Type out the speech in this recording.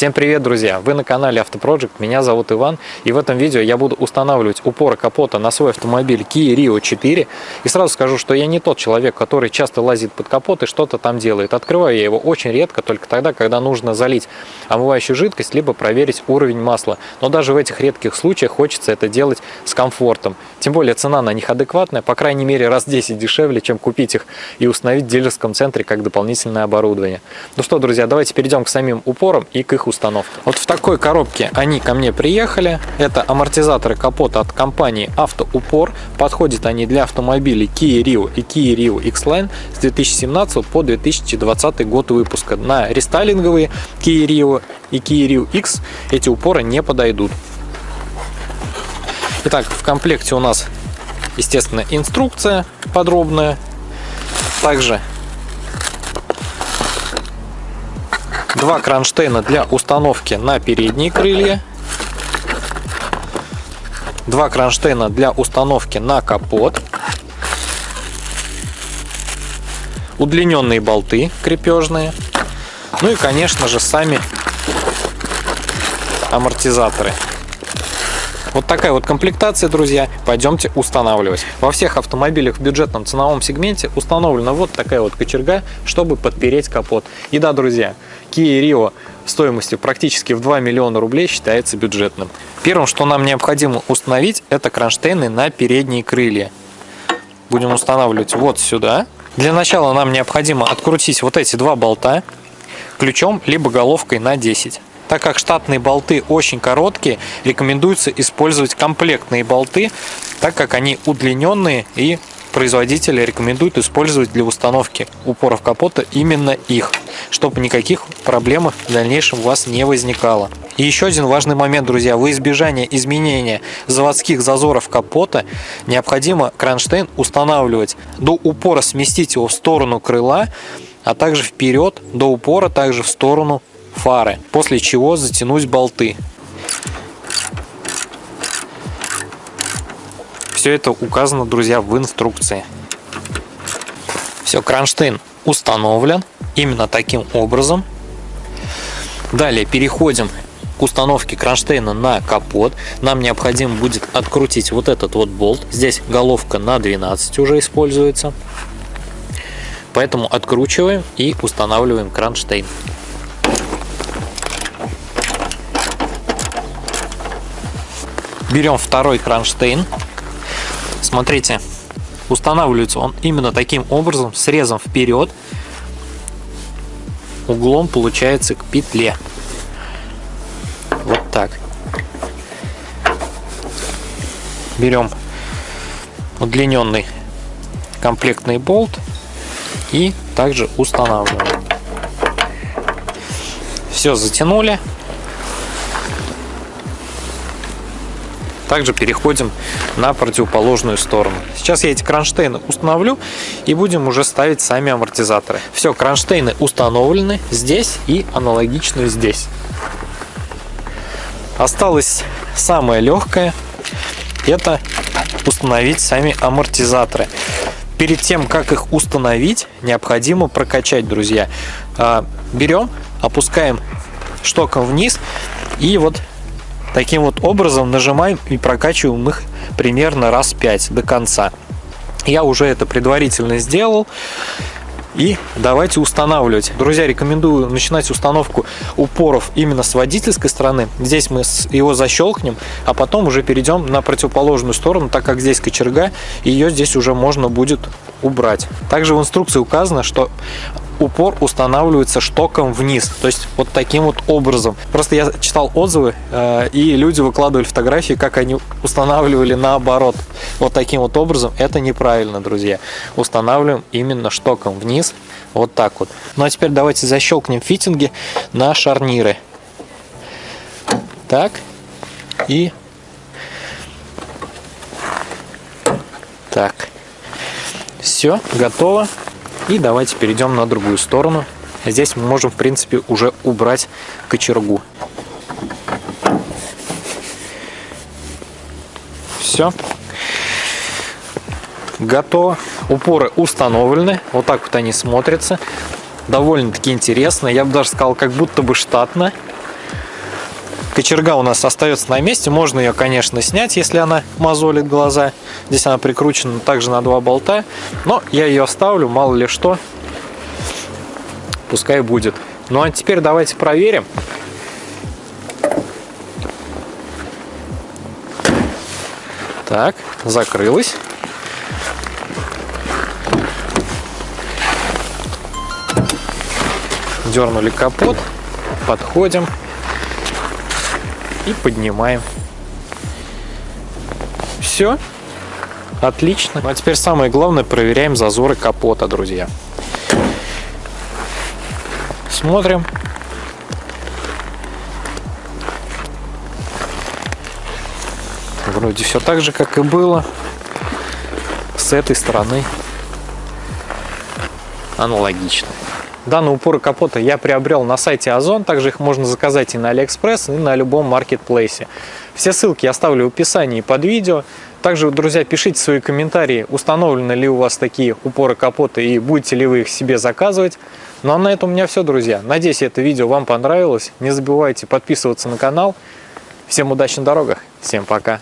Всем привет, друзья! Вы на канале Автопроджект, меня зовут Иван, и в этом видео я буду устанавливать упоры капота на свой автомобиль Kia Rio 4. И сразу скажу, что я не тот человек, который часто лазит под капот и что-то там делает. Открываю я его очень редко, только тогда, когда нужно залить омывающую жидкость, либо проверить уровень масла. Но даже в этих редких случаях хочется это делать с комфортом. Тем более цена на них адекватная, по крайней мере раз 10 дешевле, чем купить их и установить в дилерском центре как дополнительное оборудование. Ну что, друзья, давайте перейдем к самим упорам и к их установке. Вот в такой коробке они ко мне приехали. Это амортизаторы капота от компании Автоупор. Подходят они для автомобилей Kia Rio и Kia Rio X-Line с 2017 по 2020 год выпуска. На рестайлинговые Kia Rio и Kia Rio X эти упоры не подойдут. Итак, в комплекте у нас, естественно, инструкция подробная. Также два кронштейна для установки на передние крылья. Два кронштейна для установки на капот. Удлиненные болты крепежные. Ну и, конечно же, сами амортизаторы. Вот такая вот комплектация, друзья. Пойдемте устанавливать. Во всех автомобилях в бюджетном ценовом сегменте установлена вот такая вот кочерга, чтобы подпереть капот. И да, друзья, Kia Rio стоимостью практически в 2 миллиона рублей считается бюджетным. Первым, что нам необходимо установить, это кронштейны на передние крылья. Будем устанавливать вот сюда. Для начала нам необходимо открутить вот эти два болта ключом либо головкой на 10. Так как штатные болты очень короткие, рекомендуется использовать комплектные болты, так как они удлиненные и производители рекомендуют использовать для установки упоров капота именно их, чтобы никаких проблем в дальнейшем у вас не возникало. И еще один важный момент, друзья, во избежание изменения заводских зазоров капота необходимо кронштейн устанавливать до упора, сместить его в сторону крыла, а также вперед до упора, также в сторону фары, после чего затянуть болты. Все это указано, друзья, в инструкции. Все, кронштейн установлен именно таким образом. Далее переходим к установке кронштейна на капот. Нам необходимо будет открутить вот этот вот болт. Здесь головка на 12 уже используется. Поэтому откручиваем и устанавливаем кронштейн. Берем второй кронштейн. Смотрите, устанавливается он именно таким образом, срезом вперед. Углом получается к петле. Вот так. Берем удлиненный комплектный болт и также устанавливаем. Все затянули. Также переходим на противоположную сторону. Сейчас я эти кронштейны установлю и будем уже ставить сами амортизаторы. Все, кронштейны установлены здесь и аналогично здесь. Осталось самое легкое, это установить сами амортизаторы. Перед тем, как их установить, необходимо прокачать, друзья. А, берем, опускаем штоком вниз и вот Таким вот образом нажимаем и прокачиваем их примерно раз 5 до конца. Я уже это предварительно сделал. И давайте устанавливать. Друзья, рекомендую начинать установку упоров именно с водительской стороны. Здесь мы его защелкнем, а потом уже перейдем на противоположную сторону, так как здесь кочерга, и ее здесь уже можно будет убрать. Также в инструкции указано, что упор устанавливается штоком вниз, то есть вот таким вот образом. Просто я читал отзывы, э, и люди выкладывали фотографии, как они устанавливали наоборот. Вот таким вот образом. Это неправильно, друзья. Устанавливаем именно штоком вниз, вот так вот. Ну а теперь давайте защелкнем фитинги на шарниры. Так, и так. Все, готово. И давайте перейдем на другую сторону. Здесь мы можем, в принципе, уже убрать кочергу. Все. Готово. Упоры установлены. Вот так вот они смотрятся. Довольно-таки интересно. Я бы даже сказал, как будто бы штатно. Кочерга у нас остается на месте. Можно ее, конечно, снять, если она мозолит глаза. Здесь она прикручена также на два болта. Но я ее оставлю, мало ли что. Пускай будет. Ну а теперь давайте проверим. Так, закрылась. Дернули капот, подходим и поднимаем. Все. Отлично. Ну, а теперь самое главное, проверяем зазоры капота, друзья. Смотрим. Вроде все так же, как и было. С этой стороны аналогично. Данные упоры капота я приобрел на сайте Озон, также их можно заказать и на Алиэкспресс, и на любом маркетплейсе. Все ссылки я оставлю в описании под видео. Также, друзья, пишите свои комментарии, установлены ли у вас такие упоры капота и будете ли вы их себе заказывать. Ну а на этом у меня все, друзья. Надеюсь, это видео вам понравилось. Не забывайте подписываться на канал. Всем удачи на дорогах. Всем пока.